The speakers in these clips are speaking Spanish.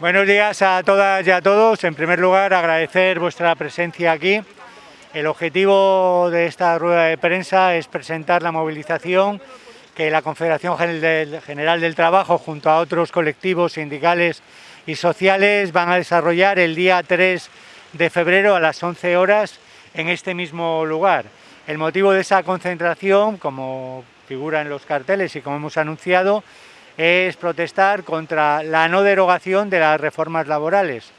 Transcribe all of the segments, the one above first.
Buenos días a todas y a todos. En primer lugar, agradecer vuestra presencia aquí. El objetivo de esta rueda de prensa es presentar la movilización que la Confederación General del Trabajo, junto a otros colectivos sindicales y sociales, van a desarrollar el día 3 de febrero a las 11 horas en este mismo lugar. El motivo de esa concentración, como figura en los carteles y como hemos anunciado, es protestar contra la no derogación de las reformas laborales,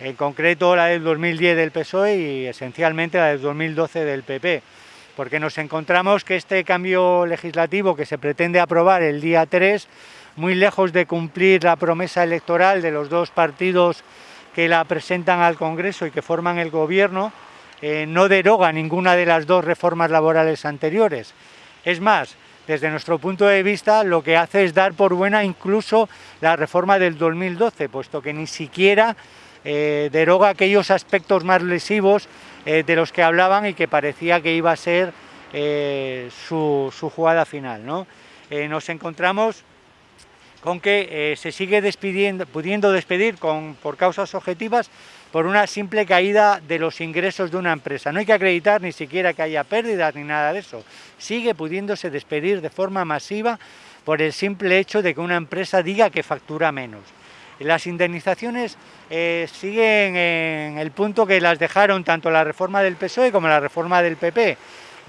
en concreto la del 2010 del PSOE y esencialmente la del 2012 del PP, porque nos encontramos que este cambio legislativo que se pretende aprobar el día 3, muy lejos de cumplir la promesa electoral de los dos partidos que la presentan al Congreso y que forman el Gobierno, eh, no deroga ninguna de las dos reformas laborales anteriores. Es más, desde nuestro punto de vista lo que hace es dar por buena incluso la reforma del 2012, puesto que ni siquiera eh, deroga aquellos aspectos más lesivos eh, de los que hablaban y que parecía que iba a ser eh, su, jugada final. nos encontramos con que se sigue pudiendo despedir con, por causas objetivas por una simple caída de los ingresos de una empresa. No hay que acreditar ni siquiera que haya pérdidas ni nada de eso. Sigue pudiéndose despedir de forma masiva por el simple hecho de que una empresa diga que factura menos. Las indemnizaciones eh, siguen en el punto que las dejaron tanto la reforma del PSOE como la reforma del PP.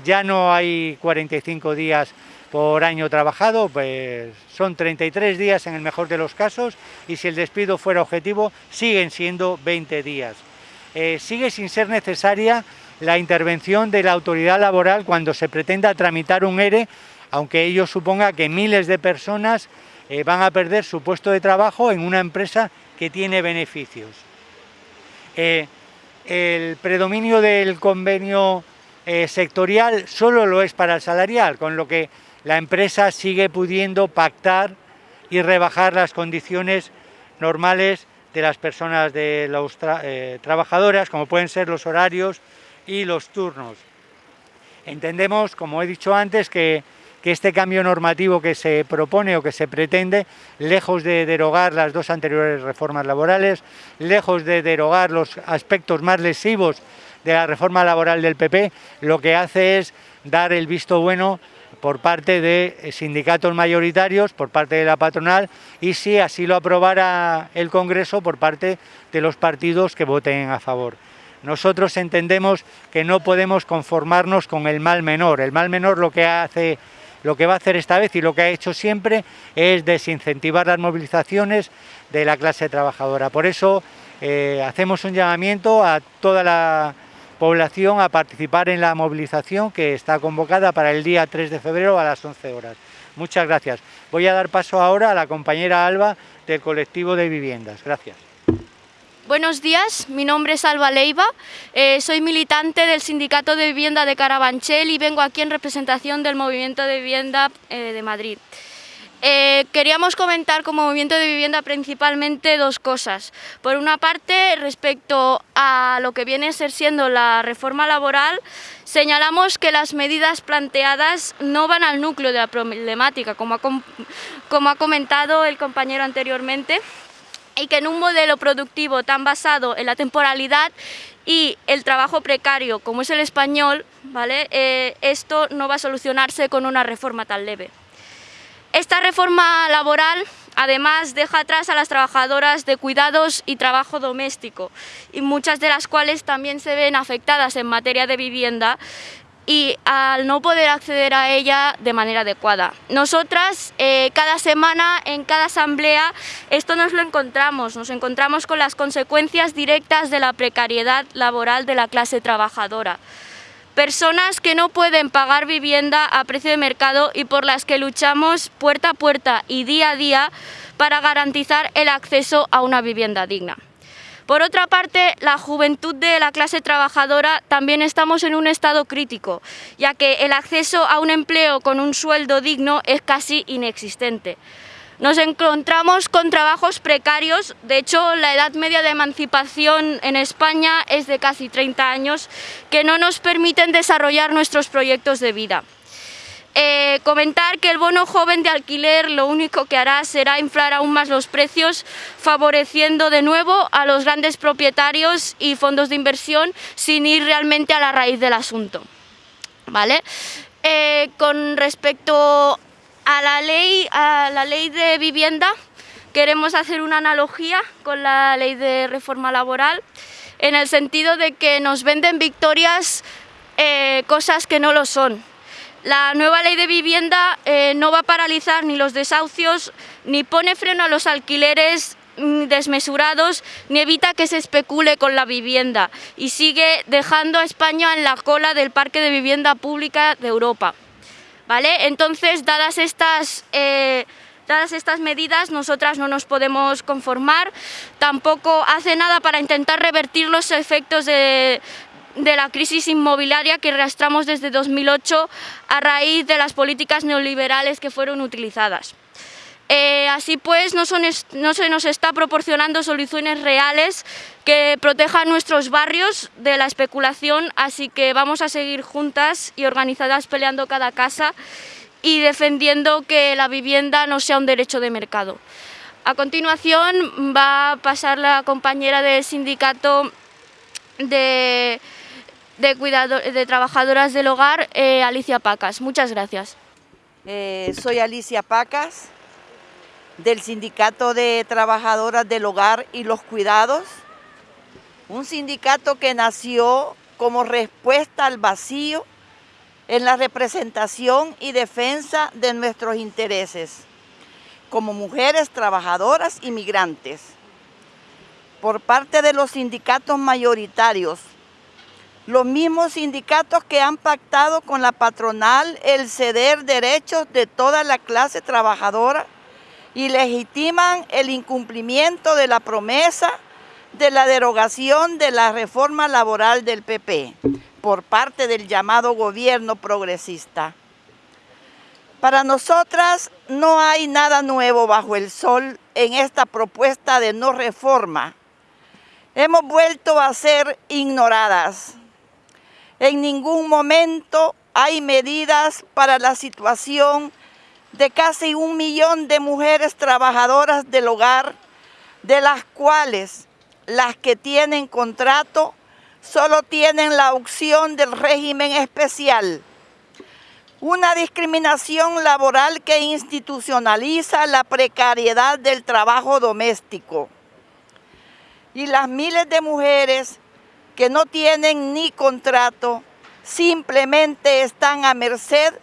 Ya no hay 45 días por año trabajado, pues son 33 días en el mejor de los casos y si el despido fuera objetivo siguen siendo 20 días. Eh, sigue sin ser necesaria la intervención de la autoridad laboral cuando se pretenda tramitar un ERE, aunque ello suponga que miles de personas eh, van a perder su puesto de trabajo en una empresa que tiene beneficios. Eh, el predominio del convenio sectorial solo lo es para el salarial, con lo que la empresa sigue pudiendo pactar y rebajar las condiciones normales de las personas, de los eh, trabajadoras, como pueden ser los horarios y los turnos. Entendemos, como he dicho antes, que, este cambio normativo que se propone o que se pretende, lejos de derogar las dos anteriores reformas laborales, lejos de derogar los aspectos más lesivos de la reforma laboral del PP, lo que hace es dar el visto bueno por parte de sindicatos mayoritarios, por parte de la patronal y si así lo aprobara el Congreso por parte de los partidos que voten a favor. Nosotros entendemos que no podemos conformarnos con el mal menor. El mal menor lo que hace lo que va a hacer esta vez y lo que ha hecho siempre es desincentivar las movilizaciones de la clase trabajadora. Por eso eh, hacemos un llamamiento a toda la población a participar en la movilización que está convocada para el día 3 de febrero a las 11 horas. Muchas gracias. Voy a dar paso ahora a la compañera Alba del colectivo de viviendas. Gracias. Buenos días, mi nombre es Alba Leiva, eh, soy militante del Sindicato de Vivienda de Carabanchel y vengo aquí en representación del Movimiento de Vivienda eh, de Madrid. Eh, queríamos comentar como movimiento de vivienda principalmente dos cosas. Por una parte, respecto a lo que viene a ser siendo la reforma laboral, señalamos que las medidas planteadas no van al núcleo de la problemática, como ha, comentado el compañero anteriormente, y que en un modelo productivo tan basado en la temporalidad y el trabajo precario como es el español, ¿vale? Eh, esto no va a solucionarse con una reforma tan leve. Esta reforma laboral además deja atrás a las trabajadoras de cuidados y trabajo doméstico y muchas de las cuales también se ven afectadas en materia de vivienda y al no poder acceder a ella de manera adecuada. Nosotras eh, cada semana en cada asamblea esto nos lo encontramos, nos encontramos con las consecuencias directas de la precariedad laboral de la clase trabajadora. Personas que no pueden pagar vivienda a precio de mercado y por las que luchamos puerta a puerta y día a día para garantizar el acceso a una vivienda digna. Por otra parte, la juventud de la clase trabajadora también estamos en un estado crítico, ya que el acceso a un empleo con un sueldo digno es casi inexistente. Nos encontramos con trabajos precarios, de hecho la edad media de emancipación en España es de casi 30 años, que no nos permiten desarrollar nuestros proyectos de vida. Eh, comentar que el bono joven de alquiler lo único que hará será inflar aún más los precios, favoreciendo de nuevo a los grandes propietarios y fondos de inversión sin ir realmente a la raíz del asunto. ¿Vale? Eh, con respecto a la, ley, a la ley de vivienda, queremos hacer una analogía con la ley de reforma laboral, en el sentido de que nos venden victorias eh, cosas que no lo son. La nueva ley de vivienda eh, no va a paralizar ni los desahucios, ni pone freno a los alquileres mm, desmesurados, ni evita que se especule con la vivienda y sigue dejando a España en la cola del parque de vivienda pública de Europa. ¿Vale? Entonces, dadas estas, eh, dadas estas medidas, nosotras no nos podemos conformar, tampoco hace nada para intentar revertir los efectos de, de la crisis inmobiliaria que arrastramos desde 2008 a raíz de las políticas neoliberales que fueron utilizadas. Eh, así pues, no, se nos está proporcionando soluciones reales que protejan nuestros barrios de la especulación, así que vamos a seguir juntas y organizadas peleando cada casa y defendiendo que la vivienda no sea un derecho de mercado. A continuación va a pasar la compañera del sindicato de de, cuidado, de trabajadoras del hogar, eh, Alicia Pacas. Muchas gracias. Eh, soy Alicia Pacas, del Sindicato de Trabajadoras del Hogar y los Cuidados, un sindicato que nació como respuesta al vacío en la representación y defensa de nuestros intereses como mujeres trabajadoras y migrantes. Por parte de los sindicatos mayoritarios los mismos sindicatos que han pactado con la patronal el ceder derechos de toda la clase trabajadora y legitiman el incumplimiento de la promesa de la derogación de la reforma laboral del PP por parte del llamado gobierno progresista. Para nosotras no hay nada nuevo bajo el sol en esta propuesta de no reforma. Hemos vuelto a ser ignoradas en ningún momento hay medidas para la situación de casi un millón de mujeres trabajadoras del hogar, de las cuales las que tienen contrato solo tienen la opción del régimen especial. Una discriminación laboral que institucionaliza la precariedad del trabajo doméstico. Y las miles de mujeres que no tienen ni contrato, simplemente están a merced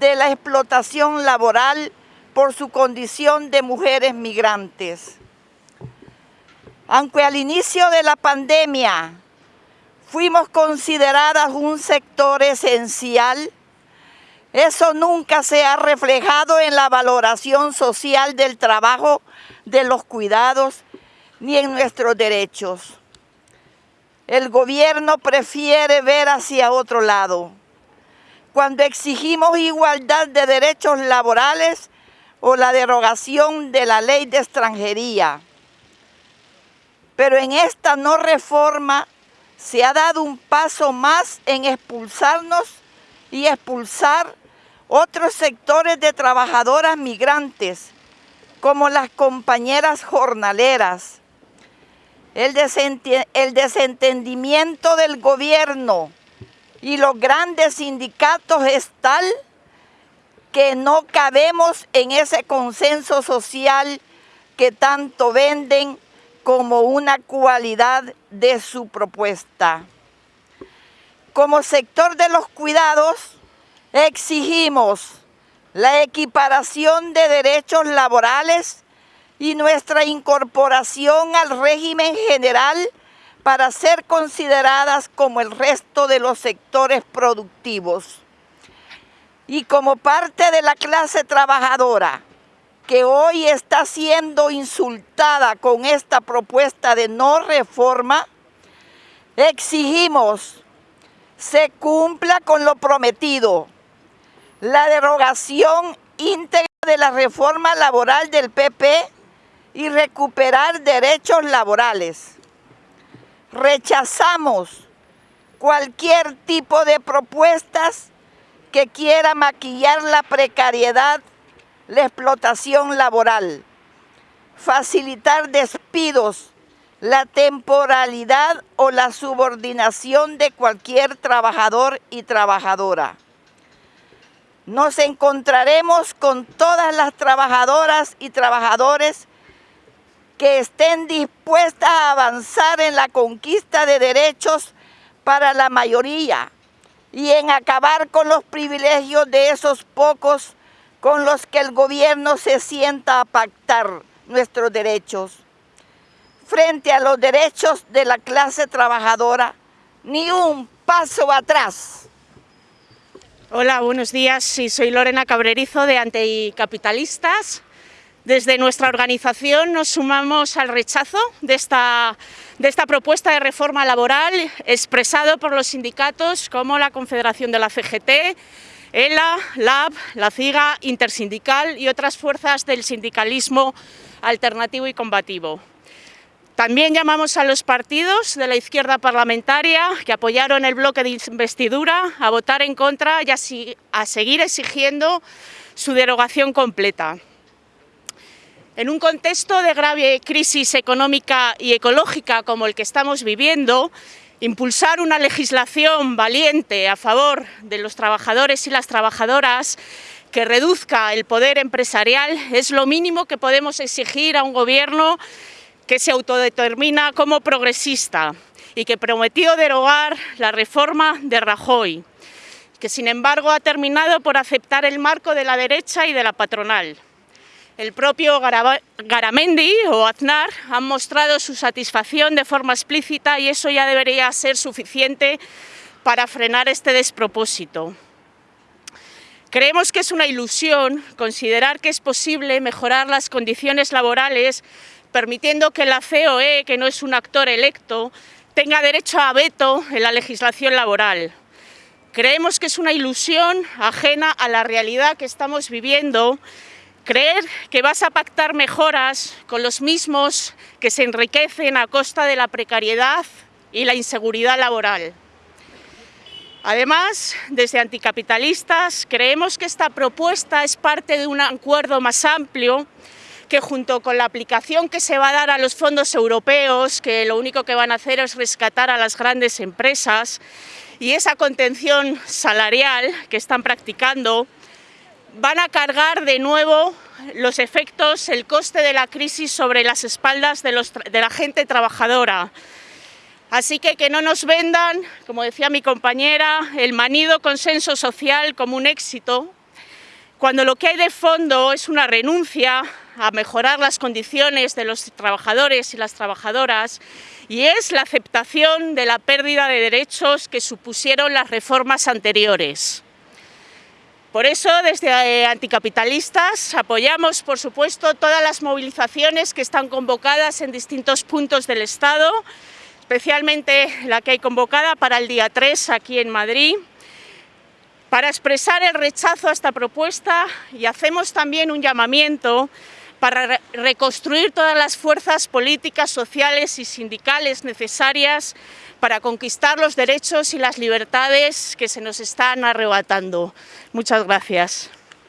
la explotación laboral por su condición de mujeres migrantes. Aunque al inicio de la pandemia fuimos consideradas un sector esencial, eso nunca se ha reflejado en la valoración social del trabajo, de los cuidados, ni en nuestros derechos. El gobierno prefiere ver hacia otro lado. Cuando exigimos igualdad de derechos laborales o la derogación de la ley de extranjería. Pero en esta no reforma se ha dado un paso más en expulsarnos y expulsar otros sectores de trabajadoras migrantes, como las compañeras jornaleras, el, desentendimiento del gobierno y los grandes sindicatos es tal que no cabemos en ese consenso social que tanto venden como una cualidad de su propuesta. Como sector de los cuidados, exigimos la equiparación de derechos laborales y nuestra incorporación al régimen general para ser consideradas como el resto de los sectores productivos. Y como parte de la clase trabajadora que hoy está siendo insultada con esta propuesta de no reforma, exigimos se cumpla con lo prometido, la derogación íntegra de la reforma laboral del PP y recuperar derechos laborales. Rechazamos cualquier tipo de propuestas que quiera maquillar la precariedad, la explotación laboral, facilitar despidos, la temporalidad o la subordinación de cualquier trabajador y trabajadora. Nos encontraremos con todas las trabajadoras y trabajadores que estén dispuestas a avanzar en la conquista de derechos para la mayoría y en acabar con los privilegios de esos pocos con los que el gobierno se sienta a pactar nuestros derechos. Frente a los derechos de la clase trabajadora, ni un paso atrás. Hola, buenos días. soy Lorena Cabrerizo de Anticapitalistas. Desde nuestra organización nos sumamos al rechazo de esta, de esta propuesta de reforma laboral expresado por los sindicatos como la Confederación de la CGT, ELA, LAB, la CIGA, Intersindical y otras fuerzas del sindicalismo alternativo y combativo. También llamamos a los partidos de la izquierda parlamentaria que apoyaron el bloque de investidura a votar en contra y a seguir exigiendo su derogación completa. En un contexto de grave crisis económica y ecológica como el que estamos viviendo, impulsar una legislación valiente a favor de los trabajadores y las trabajadoras que reduzca el poder empresarial es lo mínimo que podemos exigir a un gobierno que se autodetermina como progresista y que prometió derogar la reforma de Rajoy, que sin embargo ha terminado por aceptar el marco de la derecha y de la patronal. El propio Garamendi o Aznar han mostrado su satisfacción de forma explícita y eso ya debería ser suficiente para frenar este despropósito. Creemos que es una ilusión considerar que es posible mejorar las condiciones laborales permitiendo que la COE, que no es un actor electo, tenga derecho a veto en la legislación laboral. Creemos que es una ilusión ajena a la realidad que estamos viviendo Creer que vas a pactar mejoras con los mismos que se enriquecen a costa de la precariedad y la inseguridad laboral. Además, desde anticapitalistas, creemos que esta propuesta es parte de un acuerdo más amplio que junto con la aplicación que se va a dar a los fondos europeos, que lo único que van a hacer es rescatar a las grandes empresas, y esa contención salarial que están practicando, van a cargar de nuevo los efectos, el coste de la crisis sobre las espaldas de, la gente trabajadora. Así que que no nos vendan, como decía mi compañera, el manido consenso social como un éxito, cuando lo que hay de fondo es una renuncia a mejorar las condiciones de los trabajadores y las trabajadoras y es la aceptación de la pérdida de derechos que supusieron las reformas anteriores. Por eso, desde eh, Anticapitalistas, apoyamos, por supuesto, todas las movilizaciones que están convocadas en distintos puntos del Estado, especialmente la que hay convocada para el día 3 aquí en Madrid, para expresar el rechazo a esta propuesta y hacemos también un llamamiento para reconstruir todas las fuerzas políticas, sociales y sindicales necesarias para conquistar los derechos y las libertades que se nos están arrebatando. Muchas gracias.